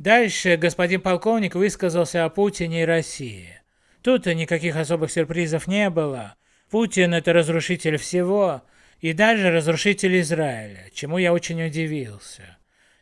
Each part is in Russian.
Дальше господин полковник высказался о Путине и России. Тут никаких особых сюрпризов не было. Путин это разрушитель всего, и даже разрушитель Израиля, чему я очень удивился.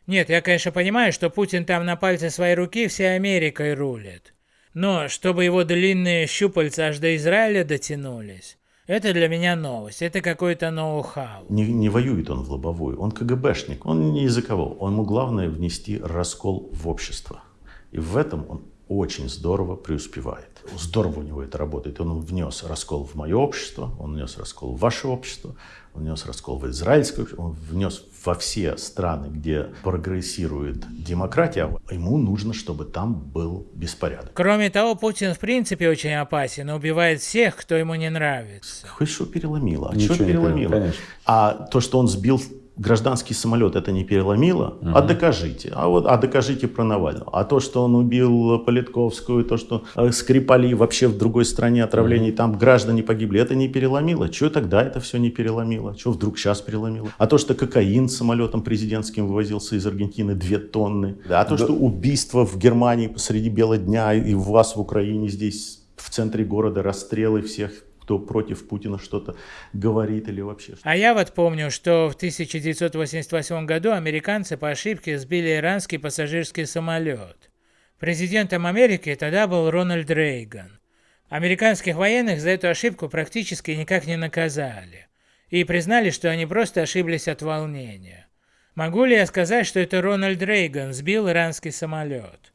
Нет, я, конечно, понимаю, что Путин там на пальце своей руки всей Америкой рулит. Но чтобы его длинные щупальца аж до Израиля дотянулись, это для меня новость, это какой-то ноу-хау. Не, не воюет он в лобовую, он КГБшник, он не языковой. Ему главное внести раскол в общество. И в этом он очень здорово преуспевает. Здорово у него это работает. Он внес раскол в мое общество, он внес раскол в ваше общество, он внес раскол в израильское общество, он внес во все страны, где прогрессирует демократия, ему нужно, чтобы там был беспорядок. Кроме того, Путин в принципе очень опасен и убивает всех, кто ему не нравится. Хоть что переломило? А Ничего что переломило? переломило, А то, что он сбил гражданский самолет это не переломило? Угу. А докажите. А вот, а докажите про Навального. А то, что он убил Политковскую, то, что э, Скрипали вообще в другой стране отравлений, угу. там граждане погибли, это не переломило? Чего тогда это все не переломило? Чего вдруг сейчас переломило? А то, что кокаин самолетом президентским вывозился из Аргентины 2 тонны. А то, да. что убийство в Германии посреди бела дня и у вас в Украине здесь в центре города расстрелы всех кто против Путина что-то говорит или вообще. А я вот помню, что в 1988 году американцы по ошибке сбили иранский пассажирский самолет. Президентом Америки тогда был Рональд Рейган. Американских военных за эту ошибку практически никак не наказали. И признали, что они просто ошиблись от волнения. Могу ли я сказать, что это Рональд Рейган сбил иранский самолет?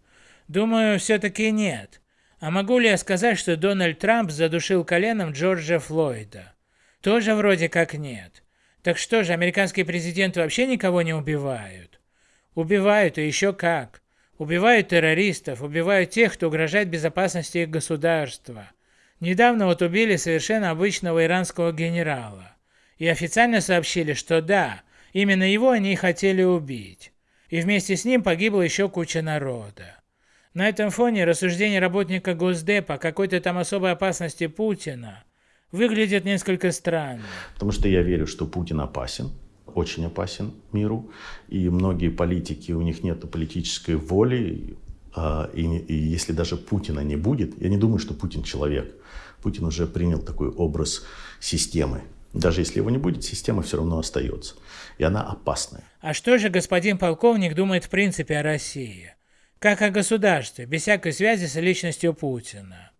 Думаю, все-таки нет. А могу ли я сказать, что Дональд Трамп задушил коленом Джорджа Флойда? Тоже вроде как нет. Так что же, американские президенты вообще никого не убивают? Убивают, и еще как. Убивают террористов, убивают тех, кто угрожает безопасности их государства. Недавно вот убили совершенно обычного иранского генерала. И официально сообщили, что да, именно его они и хотели убить. И вместе с ним погибла еще куча народа. На этом фоне рассуждение работника Госдепа о какой-то там особой опасности Путина выглядит несколько странно. Потому что я верю, что Путин опасен, очень опасен миру, и многие политики, у них нет политической воли, а, и, и если даже Путина не будет, я не думаю, что Путин человек. Путин уже принял такой образ системы. Даже если его не будет, система все равно остается. И она опасная. А что же господин полковник думает в принципе о России? Как о государстве, без всякой связи с личностью Путина.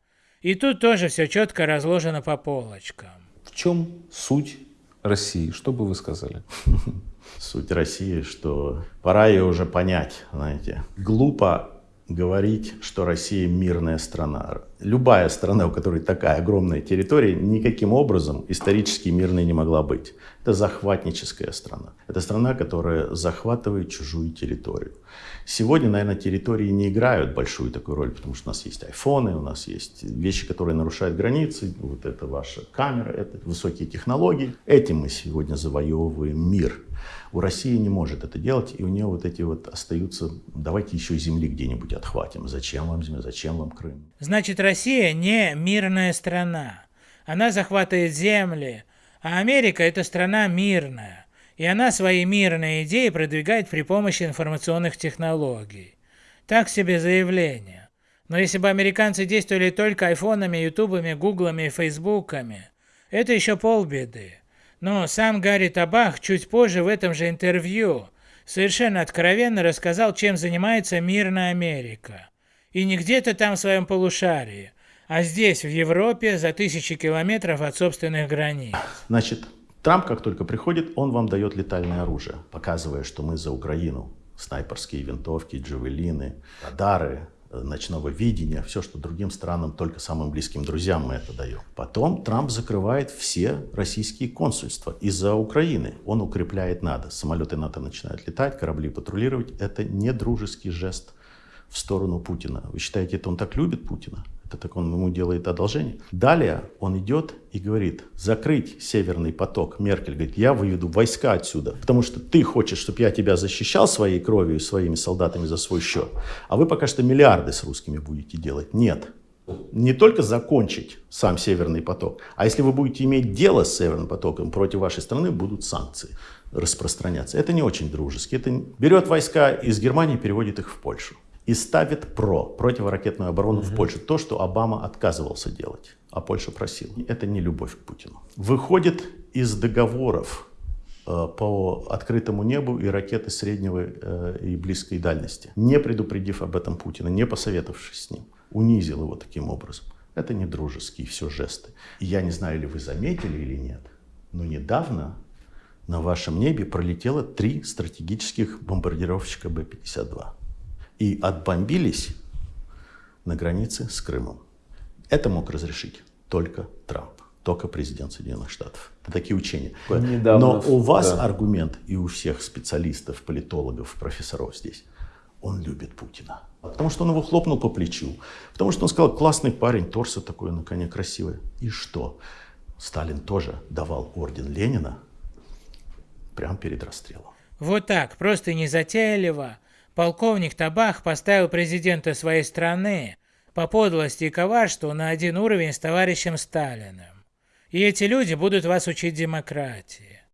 И тут тоже все четко разложено по полочкам. В чем суть России? Что бы вы сказали? Суть России, что пора ее уже понять, знаете. Глупо говорить, что Россия мирная страна. Любая страна, у которой такая огромная территория, никаким образом исторически мирной не могла быть. Это захватническая страна. Это страна, которая захватывает чужую территорию. Сегодня, наверное, территории не играют большую такую роль, потому что у нас есть айфоны, у нас есть вещи, которые нарушают границы. Вот это ваша камера, это высокие технологии. Этим мы сегодня завоевываем мир. У России не может это делать, и у нее вот эти вот остаются, давайте еще земли где-нибудь отхватим. Зачем вам земля, зачем вам Крым? Значит, Россия не мирная страна. Она захватывает земли, а Америка это страна мирная и она свои мирные идеи продвигает при помощи информационных технологий. Так себе заявление. Но если бы американцы действовали только айфонами, ютубами, гуглами и фейсбуками, это еще полбеды. Но сам Гарри Табах чуть позже в этом же интервью совершенно откровенно рассказал, чем занимается мирная Америка. И не где-то там в своем полушарии, а здесь, в Европе, за тысячи километров от собственных границ. Значит, Трамп, как только приходит, он вам дает летальное оружие, показывая, что мы за Украину. Снайперские винтовки, джавелины, радары, э, ночного видения, все, что другим странам, только самым близким друзьям мы это даем. Потом Трамп закрывает все российские консульства из-за Украины. Он укрепляет НАТО. Самолеты НАТО начинают летать, корабли патрулировать. Это не дружеский жест в сторону Путина. Вы считаете, это он так любит Путина? Это так он ему делает одолжение. Далее он идет и говорит, закрыть Северный поток. Меркель говорит, я выведу войска отсюда, потому что ты хочешь, чтобы я тебя защищал своей кровью и своими солдатами за свой счет, а вы пока что миллиарды с русскими будете делать. Нет. Не только закончить сам Северный поток, а если вы будете иметь дело с Северным потоком, против вашей страны будут санкции распространяться. Это не очень дружески. Это берет войска из Германии переводит их в Польшу. И ставит ПРО, противоракетную оборону угу. в Польше. То, что Обама отказывался делать, а Польша просила. Это не любовь к Путину. Выходит из договоров э, по открытому небу и ракеты среднего э, и близкой дальности, не предупредив об этом Путина, не посоветовавшись с ним, унизил его таким образом. Это не дружеские все жесты. И я не знаю, ли вы заметили или нет, но недавно на вашем небе пролетело три стратегических бомбардировщика Б-52 и отбомбились на границе с Крымом. Это мог разрешить только Трамп, только президент Соединенных Штатов. Это такие учения. Недавно, Но у вас да. аргумент и у всех специалистов, политологов, профессоров здесь, он любит Путина. Потому что он его хлопнул по плечу. Потому что он сказал, классный парень, торса такой на коне красивый. И что? Сталин тоже давал орден Ленина прямо перед расстрелом. Вот так, просто незатейливо. Полковник Табах поставил президента своей страны по подлости и коварству на один уровень с товарищем Сталиным. И эти люди будут вас учить демократии.